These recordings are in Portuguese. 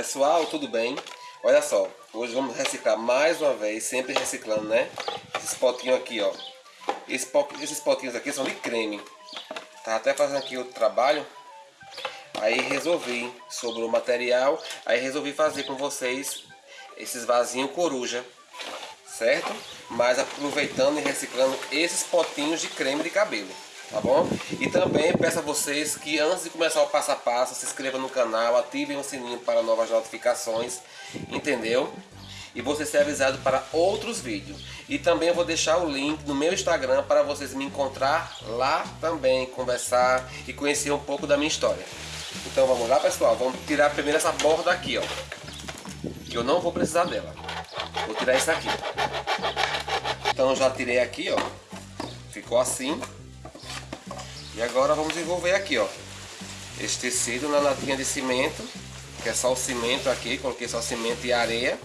Pessoal, tudo bem? Olha só, hoje vamos reciclar mais uma vez, sempre reciclando, né? Esses potinhos aqui, ó. Esses potinhos aqui são de creme. Tá até fazendo aqui o trabalho. Aí resolvi sobre o material, aí resolvi fazer com vocês esses vasinhos coruja, certo? Mas aproveitando e reciclando esses potinhos de creme de cabelo tá bom? E também peço a vocês que antes de começar o passo a passo, se inscrevam no canal, ativem o sininho para novas notificações, entendeu? E você ser avisado para outros vídeos. E também vou deixar o link no meu Instagram para vocês me encontrar lá também, conversar e conhecer um pouco da minha história. Então vamos lá pessoal, vamos tirar primeiro essa borda aqui, ó. Que eu não vou precisar dela. Vou tirar isso aqui. Então já tirei aqui, ó. Ficou assim. E agora vamos envolver aqui, ó. Esse tecido na latinha de cimento, que é só o cimento aqui, coloquei só cimento e areia.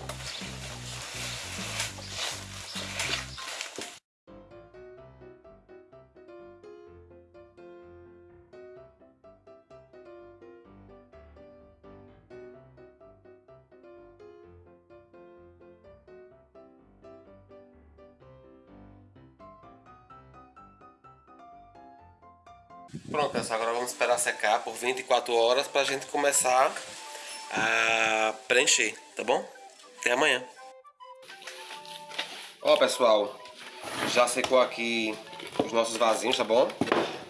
Pronto, pessoal, agora vamos esperar secar por 24 horas para a gente começar a preencher, tá bom? Até amanhã. Ó, pessoal, já secou aqui os nossos vasinhos, tá bom?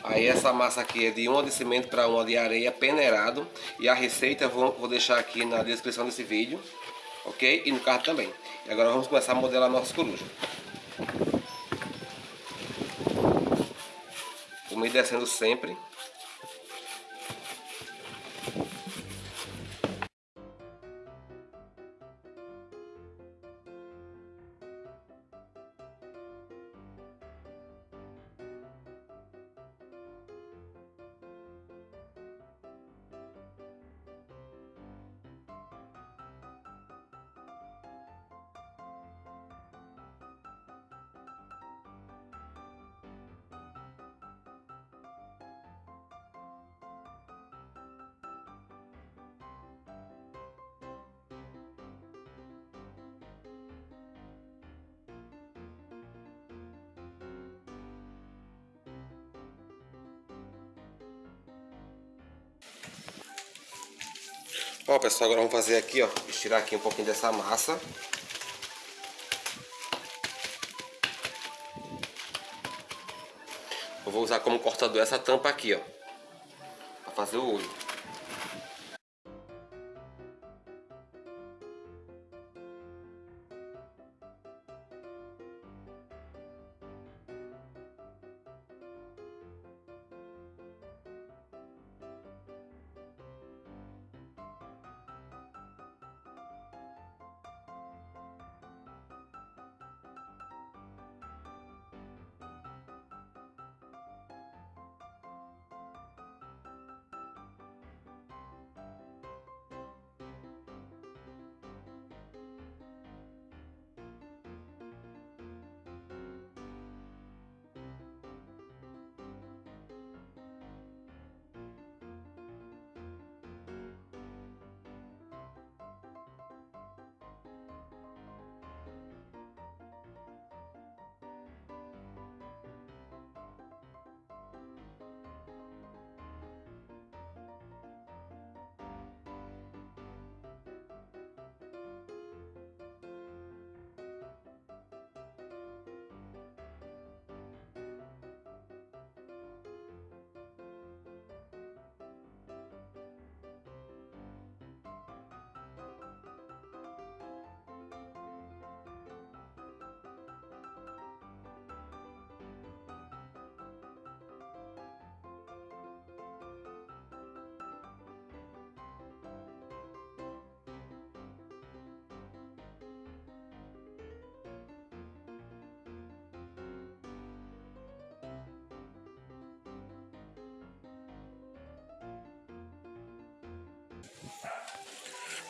Aí essa massa aqui é de uma de cimento para uma de areia peneirado. E a receita eu vou, vou deixar aqui na descrição desse vídeo, ok? E no carro também. E agora vamos começar a modelar nossas corujas. Descendo sempre. Ó pessoal, agora vamos fazer aqui, ó, estirar aqui um pouquinho dessa massa. Eu vou usar como cortador essa tampa aqui, ó, para fazer o olho.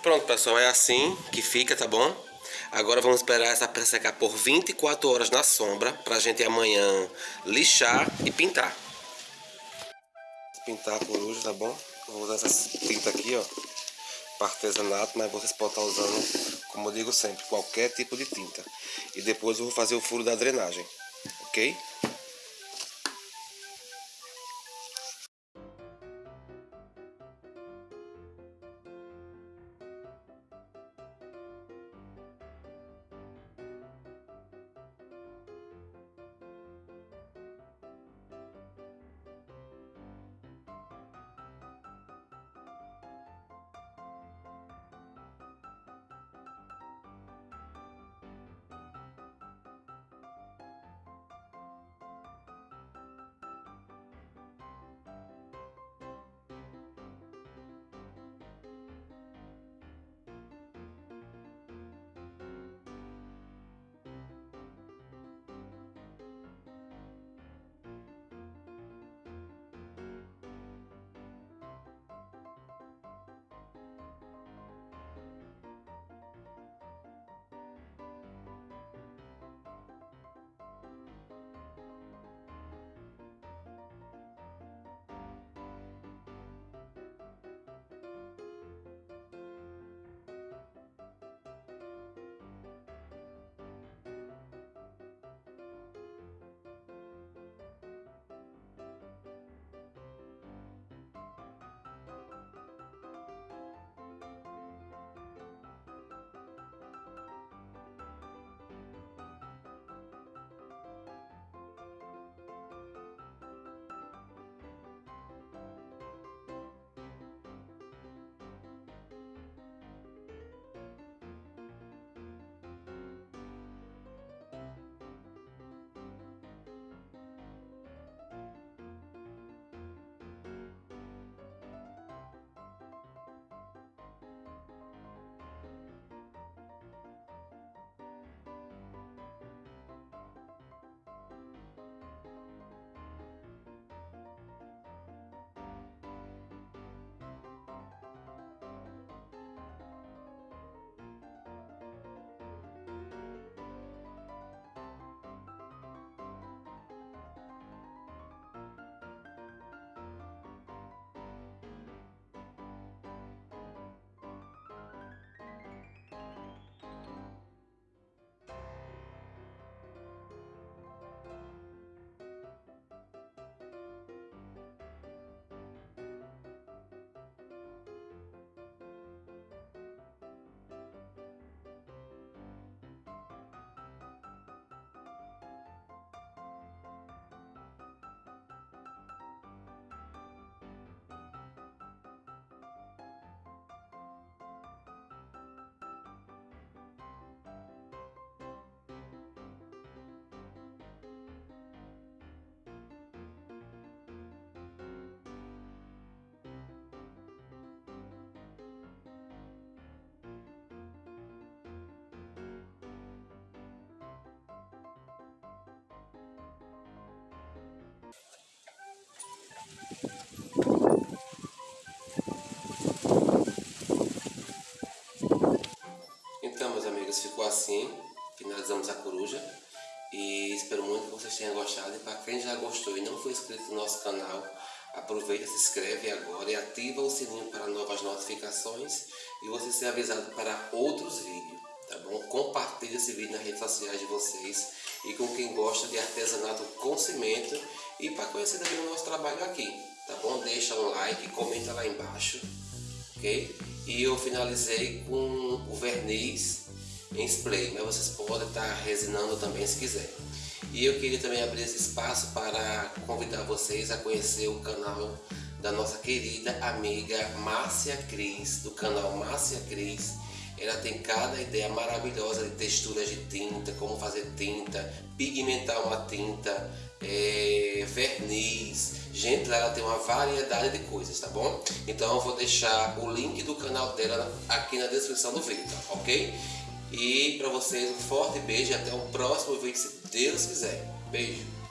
Pronto, pessoal, é assim que fica, tá bom? Agora vamos esperar essa peça secar por 24 horas na sombra pra gente amanhã lixar e pintar. Pintar a coruja, tá bom? Vou usar essa tinta aqui, ó. para artesanato, mas vocês podem estar usando, como eu digo sempre, qualquer tipo de tinta. E depois eu vou fazer o furo da drenagem, ok? Ficou assim. Finalizamos a coruja. E espero muito que vocês tenham gostado. E para quem já gostou e não foi inscrito no nosso canal, aproveita, se inscreve agora e ativa o sininho para novas notificações e você ser avisado para outros vídeos, tá bom? Compartilhe esse vídeo nas redes sociais de vocês e com quem gosta de artesanato com cimento e para conhecer também o nosso trabalho aqui, tá bom? Deixa um like, comenta lá embaixo, ok? E eu finalizei com o verniz em spray, mas vocês podem estar resinando também se quiser. E eu queria também abrir esse espaço para convidar vocês a conhecer o canal da nossa querida amiga Márcia Cris, do canal Márcia Cris. Ela tem cada ideia maravilhosa de texturas de tinta, como fazer tinta, pigmentar uma tinta, é, verniz. Gente, ela tem uma variedade de coisas, tá bom? Então eu vou deixar o link do canal dela aqui na descrição do vídeo, ok? E para vocês um forte beijo e até o próximo vídeo, se Deus quiser. Beijo.